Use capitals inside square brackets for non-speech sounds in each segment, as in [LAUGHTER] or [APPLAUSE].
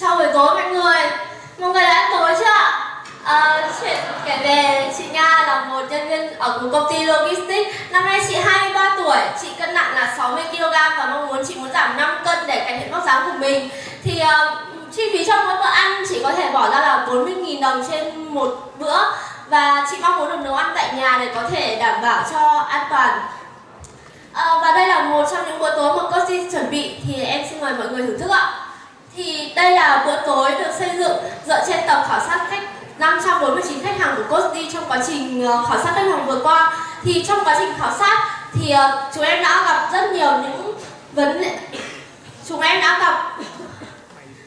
Chào buổi tối mọi người. Mọi người đã ăn tối chưa? Ạ? À, chuyện kể về chị Nga là một nhân viên ở một công ty logistics. Năm nay chị 23 tuổi, chị cân nặng là 60kg và mong muốn chị muốn giảm 5 cân để cải thiện vóc dáng của mình. Thì uh, chi phí cho mỗi bữa ăn chỉ có thể bỏ ra là 40.000 đồng trên một bữa. Và chị mong muốn được nấu ăn tại nhà để có thể đảm bảo cho an toàn. À, Và đây là một trong những bữa tối mà Cozy chuẩn bị. Thì em xin mời mọi người thưởng thức ạ thì đây là bữa tối được xây dựng dựa trên tập khảo sát khách 549 khách hàng của Costi trong quá trình ờ, khảo sát khách hàng vừa qua. Thì trong quá trình khảo sát thì ờ, chúng em đã gặp rất nhiều những vấn đề chúng em đã gặp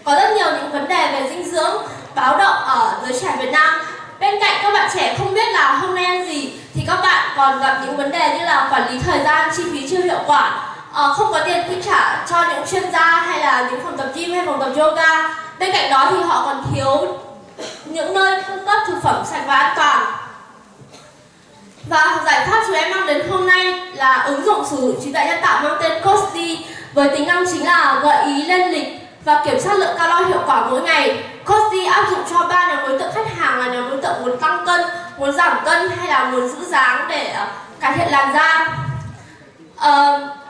có rất nhiều những vấn đề về dinh dưỡng báo động ở giới trẻ Việt Nam. Bên cạnh các bạn trẻ không biết là hôm nay ăn gì thì các bạn còn gặp những vấn đề như là quản lý thời gian, chi phí chưa hiệu quả, uh, không có tiền chi trả cho những chuyên gia hay là những phòng tập gym hay phòng tập yoga bên cạnh đó thì họ còn thiếu những nơi cung cấp thực phẩm sạch và an toàn và giải pháp chúng em mang đến hôm nay là ứng dụng sử dụng trí tuệ nhân tạo mang tên Costi với tính năng chính là gợi ý lên lịch và kiểm soát lượng calo hiệu quả mỗi ngày. Costi áp dụng cho ba nhóm đối tượng khách hàng là nhóm đối tượng muốn tăng cân, muốn giảm cân hay là muốn giữ dáng để ờ, cải thiện làn da. Uh,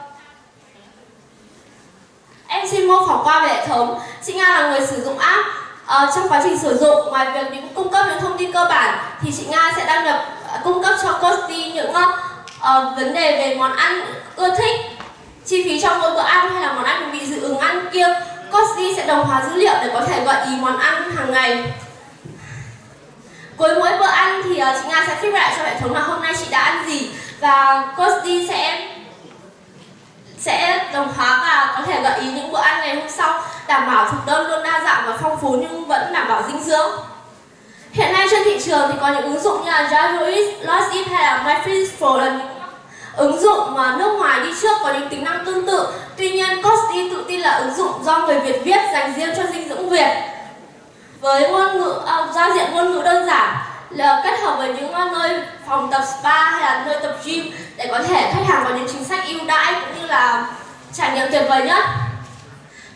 Em xin mô phỏng qua về hệ thống. Chị Nga là người sử dụng app. Ờ, trong quá trình sử dụng, ngoài việc những cung cấp những thông tin cơ bản, thì chị Nga sẽ đăng nhập à, cung cấp cho Costi những uh, vấn đề về món ăn ưa thích, chi phí trong mỗi bữa ăn hay là món ăn bị dị ứng ăn kia. Costi sẽ đồng hóa dữ liệu để có thể gợi ý món ăn hàng ngày. Cuối mỗi bữa ăn thì uh, chị Nga sẽ feedback lại cho hệ thống là hôm nay chị đã ăn gì và Costi sẽ sẽ đồng hóa và có thể gợi ý những bữa ăn ngày hôm sau đảm bảo thực đơn luôn đa dạng và phong phú nhưng vẫn đảm bảo dinh dưỡng. Hiện nay trên thị trường thì có những ứng dụng như là Jarois, Lost Eat hay là MyFitnessPal là những ứng dụng mà nước ngoài đi trước có những tính năng tương tự. Tuy nhiên, Costi tự tin là ứng dụng do người Việt viết dành riêng cho dinh dưỡng Việt. Với ngôn ngữ, à, giao diện ngôn ngữ đơn giản, là kết hợp với những nơi phòng tập spa hay là nơi tập gym để có thể khách hàng có những chính sách ưu đãi cũng như là trải nghiệm tuyệt vời nhất.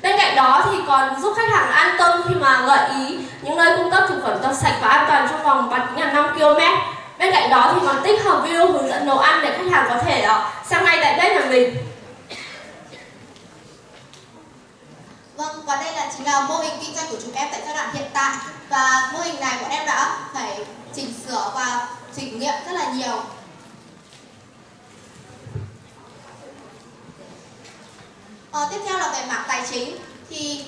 Bên cạnh đó thì còn giúp khách hàng an tâm khi mà gợi ý những nơi cung cấp thực phẩm tập sạch và an toàn trong vòng bán kính là 5 km. Bên cạnh đó thì còn tích hợp video hướng dẫn nấu ăn để khách hàng có thể uh, xem ngay tại bếp nhà mình. Vâng, và đây là chính là mô hình kinh doanh của chúng em tại giai đoạn hiện tại và mô hình này bọn em đã phải chỉnh sửa và thử nghiệm rất là nhiều Ờ, tiếp theo là về mảng tài chính. Thì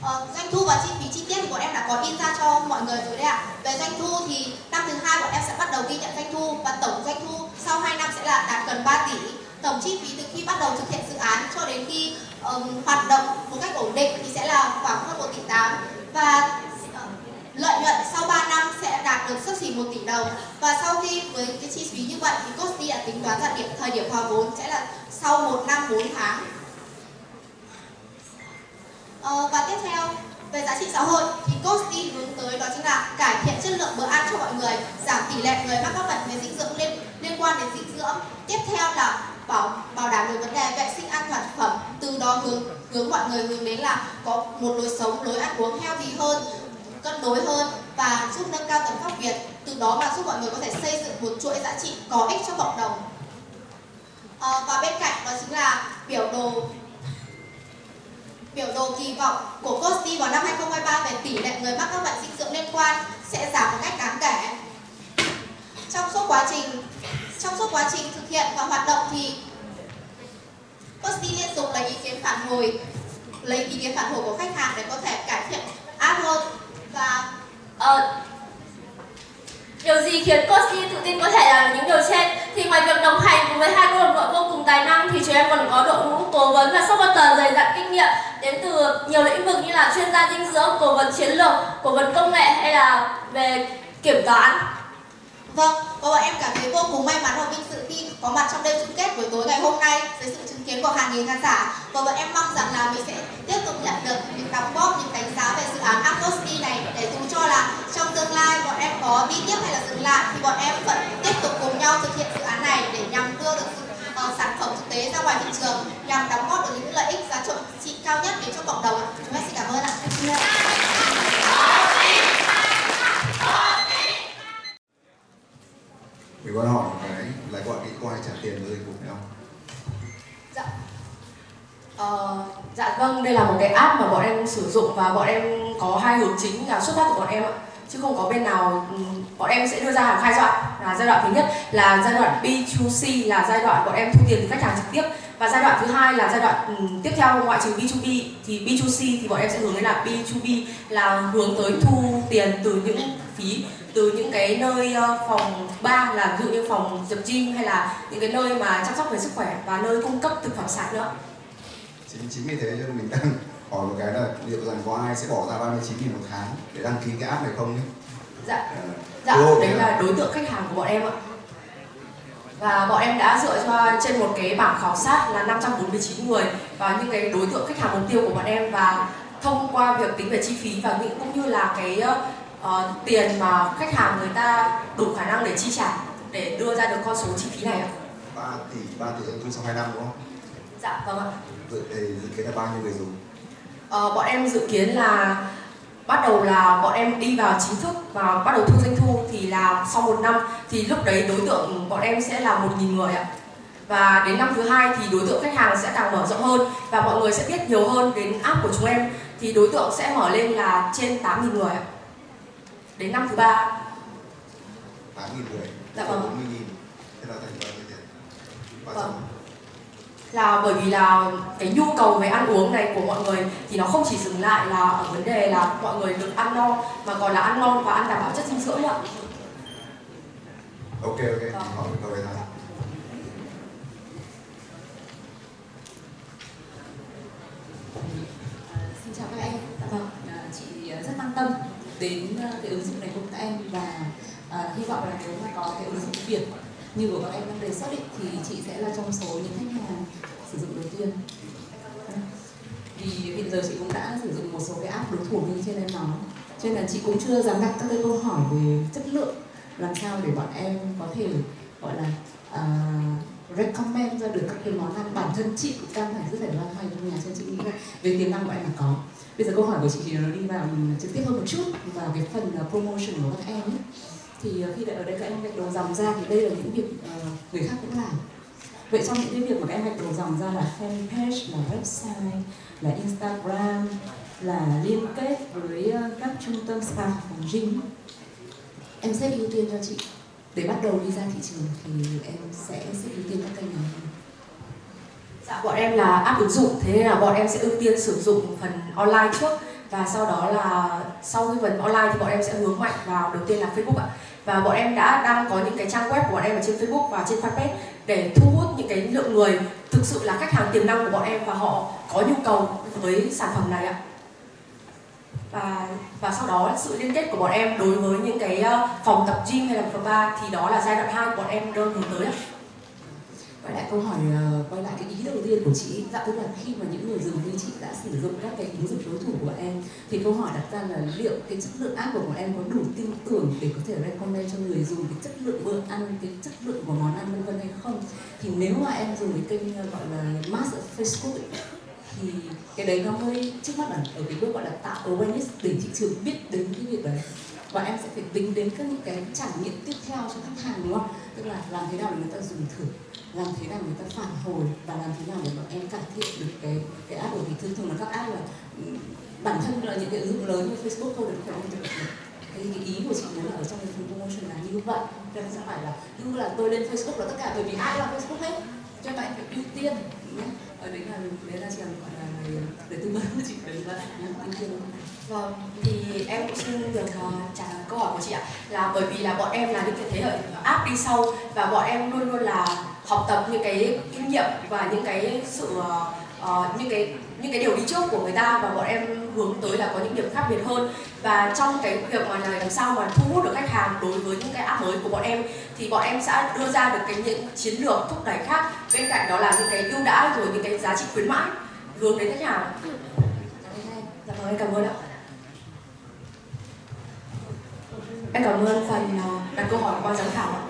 uh, doanh thu và chi phí chi tiết thì bọn em đã có in ra cho mọi người rồi đấy ạ. Về doanh thu thì năm thứ hai bọn em sẽ bắt đầu ghi nhận doanh thu và tổng doanh thu sau 2 năm sẽ là đạt gần 3 tỷ. Tổng chi phí từ khi bắt đầu thực hiện dự án cho đến khi um, hoạt động một cách ổn định thì sẽ là khoảng hơn 1 tỷ 8 và ờ, lợi nhuận sau 3 năm sẽ đạt được sấp xỉ 1 tỷ đồng. Và sau khi với cái chi phí như vậy thì Costi đã tính toán ra điểm thời điểm hòa vốn sẽ là sau 1 năm 4 tháng ờ, và tiếp theo về giá trị xã hội thì Costi hướng tới đó chính là cải thiện chất lượng bữa ăn cho mọi người giảm tỷ lệ người mắc các bệnh về dinh dưỡng liên liên quan đến dinh dưỡng. Tiếp theo là bảo bảo đảm được vấn đề vệ sinh an toàn thực phẩm từ đó hướng hướng mọi người hướng đến là có một lối sống lối ăn uống healthy hơn cân đối hơn và giúp nâng cao tầm pháp Việt từ đó mà giúp mọi người có thể xây dựng một chuỗi giá trị có ích cho cộng đồng. À, và bên cạnh đó chính là biểu đồ biểu đồ kỳ vọng của Costi vào năm 2023 về tỷ lệ người mắc các bệnh dinh dưỡng liên quan sẽ giảm một cách đáng kể trong suốt quá trình trong suốt quá trình thực hiện và hoạt động thì Costi liên tục lấy ý kiến phản hồi lấy ý kiến phản hồi của khách hàng để có thể cải thiện áp hơn và ờ, Điều gì khiến COSTI tự tin có thể làm những điều trên? Thì ngoài việc đồng hành cùng với hai cô đồng đội vô cùng tài năng thì chúng em còn có đội ngũ cố vấn và supporter dày dặn kinh nghiệm đến từ nhiều lĩnh vực như là chuyên gia dinh dưỡng, cố vấn chiến lược, cố vấn công nghệ hay là về kiểm toán. Vâng, Vâng và bọn em cảm thấy vô cùng may mắn và vinh dự khi có mặt trong đêm chung kết buổi tối ngày hôm nay dưới sự chứng kiến của hàng nghìn khán giả vâng và bọn em mong rằng là mình sẽ tiếp tục nhận được những đóng góp, những đánh giá về dự án Acosti này để dù cho là trong tương lai bọn em có đi tiếp hay là dừng lại thì bọn em vẫn tiếp tục cùng nhau thực hiện dự án này để nhằm đưa được uh, sản phẩm thực tế ra ngoài thị trường nhằm đóng góp được những lợi ích giá trị cao nhất đến cho cộng đồng. Chúng em xin cảm ơn ạ. Đây là một cái app mà bọn em sử dụng và bọn em có hai hướng chính là xuất phát từ bọn em ạ. Chứ không có bên nào ừ, bọn em sẽ đưa ra hàng hai giai đoạn là giai đoạn thứ nhất là giai đoạn B2C là giai đoạn bọn em thu tiền từ khách hàng trực tiếp. Và giai đoạn thứ hai là giai đoạn ừ, tiếp theo ngoại trừ B2B thì B2C thì bọn em sẽ hướng đến là B2B là hướng tới thu tiền từ những phí, từ những cái nơi ờ, phòng ba là ví dụ như phòng tập gym hay là những cái nơi mà chăm sóc về sức khỏe và nơi cung cấp thực phẩm sạch nữa chính chính vì thế cho mình đang [LAUGHS] hỏi một cái là liệu rằng có ai sẽ bỏ ra 39 nghìn một tháng để đăng ký cái app này không nhé? Dạ, dạ đấy là đối tượng khách hàng của bọn em ạ và bọn em đã dựa cho trên một cái bảng khảo sát là 549 người và những cái đối tượng khách hàng mục tiêu của bọn em và thông qua việc tính về chi phí và những cũng như là cái uh, tiền mà khách hàng người ta đủ khả năng để chi trả để đưa ra được con số chi phí này ạ. 3 tỷ 3 tỷ doanh thu trong 2 năm đúng không? Dạ vâng ạ. Dự, dự kiến là bao nhiêu người dùng? Ờ, bọn em dự kiến là bắt đầu là bọn em đi vào chính thức và bắt đầu thu doanh thu thì là sau một năm thì lúc đấy đối tượng bọn em sẽ là một nghìn người ạ. Và đến năm thứ hai thì đối tượng khách hàng sẽ càng mở rộng hơn và mọi người sẽ biết nhiều hơn đến app của chúng em. Thì đối tượng sẽ mở lên là trên 8.000 người ạ. Đến năm thứ ba. 8.000 người. Dạ vâng 40 nghìn. Thế là thành bao nhiêu tiền? Vâng là bởi vì là cái nhu cầu về ăn uống này của mọi người thì nó không chỉ dừng lại là ở vấn đề là mọi người được ăn no mà còn là ăn ngon và ăn đảm bảo chất dinh dưỡng nữa. Ok ok, hỏi câu này. Xin chào các em. Dạ vâng. À, chị rất quan tâm đến cái ứng dụng này của các em và à, hy vọng là nếu mà có cái ứng dụng Việt như của các em đang đề xuất ý, thì chị sẽ là trong số những khách hàng sử dụng đầu tiên. Vì hiện giờ chị cũng đã sử dụng một số cái app đối thủ như trên em nói. Cho nên là chị cũng chưa dám đặt các cái câu hỏi về chất lượng làm sao để bọn em có thể gọi là uh, recommend ra được các cái món ăn bản thân chị cũng đang phải rất phải loay hoay trong nhà. Cho chị nghĩ là về tiềm năng của em là có. Bây giờ câu hỏi của chị thì nó đi vào trực tiếp hơn một chút vào cái phần à, promotion của các em ấy thì ờ, khi ở đây các em gạch đầu dòng ra thì đây là những việc uh, người khác cũng làm. Vậy trong những cái việc mà các em gạch đầu dòng ra là fanpage là website là instagram là liên kết với uh, các trung tâm spa phòng gym em xếp ưu tiên cho chị. Để bắt đầu đi ra thị trường thì em sẽ xếp ưu tiên các kênh nào Dạ, bọn em là app ứng dụng, thế nên là bọn em sẽ ưu tiên sử dụng phần online trước và sau đó là sau cái phần online thì bọn em sẽ hướng mạnh vào, đầu tiên là Facebook ạ. Và bọn em đã đang có những cái trang web của bọn em ở trên Facebook và trên fanpage để thu hút những cái lượng người thực sự là khách hàng tiềm năng của bọn em và họ có nhu cầu với sản phẩm này ạ. Và và sau đó sự liên kết của bọn em đối với những cái ờ, phòng tập gym hay là phòng bar thì đó là giai đoạn 2 của bọn em đang hướng tới ạ quay lại câu hỏi uh, quay lại cái ý đầu tiên của chị dạ tức là khi mà những người dùng như chị đã sử dụng các cái ứng dụng đối thủ của em thì câu hỏi đặt ra là liệu cái chất lượng app của bọn em có đủ tin tưởng để có thể recommend cho người dùng cái chất lượng bữa ăn cái chất lượng của món ăn vân vân hay không? Thì nếu mà em dùng cái kênh ờ, gọi là mass Facebook ấy, thì cái đấy nó mới trước mắt là ở cái bước gọi là tạo awareness để thị trường biết đến cái việc đấy. Và em sẽ phải tính đến các những cái trải nghiệm tiếp theo cho khách hàng đúng không? Tức là làm thế nào để người ta dùng thử làm thế nào người ta phản hồi và làm thế nào để bọn em cải thiện được cái cái app của mình. Thường thường là các app là bản thân là những cái ứng dụng lớn như Facebook thôi được không? Được cái, cái ý của chị muốn là ở trong cái phần promotion là như vậy. Nên sẽ phải là như là tôi lên Facebook là tất cả bởi vì ai là Facebook hết cho nên phải ưu tiên nhé ở đấy là đấy là trường gọi là để tư vấn của chị đấy là ưu tiên Vâng, thì em cũng xin được uh, trả lời câu hỏi của chị ạ. Là bởi vì là bọn em là những cái thế hệ áp đi sau Và bọn em luôn luôn là học tập những cái kinh nghiệm và những cái sự uh, những cái những cái điều đi trước của người ta và bọn em hướng tới là có những điểm khác biệt hơn. Và trong cái việc mà làm sao mà thu hút được khách hàng đối với những cái app mới của bọn em, thì bọn em sẽ đưa ra được cái những chiến lược thúc đẩy khác. Bên cạnh đó là những cái ưu đãi rồi những cái giá trị khuyến mãi. Hướng đến khách hàng. Dạ vâng em cảm ơn ạ. Em cảm ơn phần ờ, đặt câu hỏi qua giám khảo ạ.